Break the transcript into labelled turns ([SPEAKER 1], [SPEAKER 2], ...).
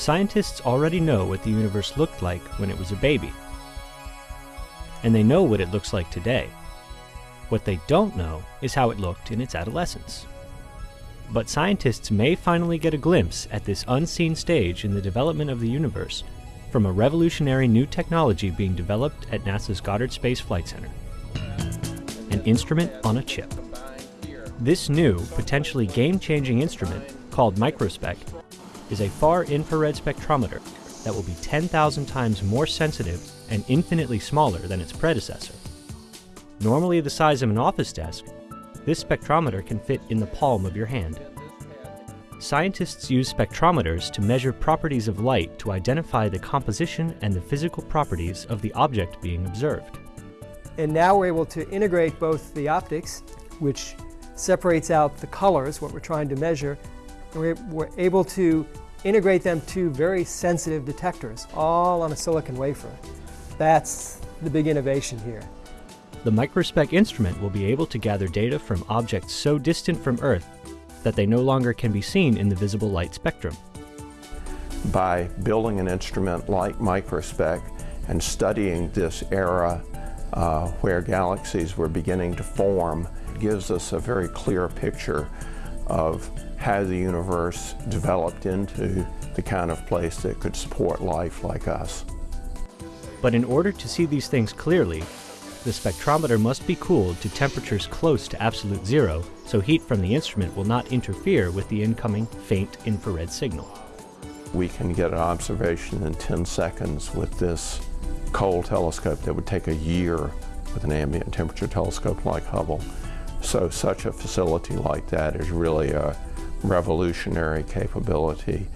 [SPEAKER 1] Scientists already know what the universe looked like when it was a baby. And they know what it looks like today. What they don't know is how it looked in its adolescence. But scientists may finally get a glimpse at this unseen stage in the development of the universe from a revolutionary new technology being developed at NASA's Goddard Space Flight Center. An instrument on a chip. This new, potentially game-changing instrument, called microspec, is a far-infrared spectrometer that will be 10,000 times more sensitive and infinitely smaller than its predecessor. Normally the size of an office desk, this spectrometer can fit in the palm of your hand. Scientists use spectrometers to measure properties of light to identify the composition and the physical properties of the object being observed.
[SPEAKER 2] And now we're able to integrate both the optics, which separates out the colors, what we're trying to measure, and we're, we're able to integrate them to very sensitive detectors, all on a silicon wafer. That's the big innovation here.
[SPEAKER 1] The microspec instrument will be able to gather data from objects so distant from Earth that they no longer can be seen in the visible light spectrum.
[SPEAKER 3] By building an instrument like microspec and studying this era uh, where galaxies were beginning to form gives us a very clear picture of how the universe developed into the kind of place that could support life like us.
[SPEAKER 1] But in order to see these things clearly, the spectrometer must be cooled to temperatures close to absolute zero, so heat from the instrument will not interfere with the incoming faint infrared signal.
[SPEAKER 3] We can get an observation in 10 seconds with this cold telescope that would take a year with an ambient temperature telescope like Hubble. So such a facility like that is really a revolutionary capability.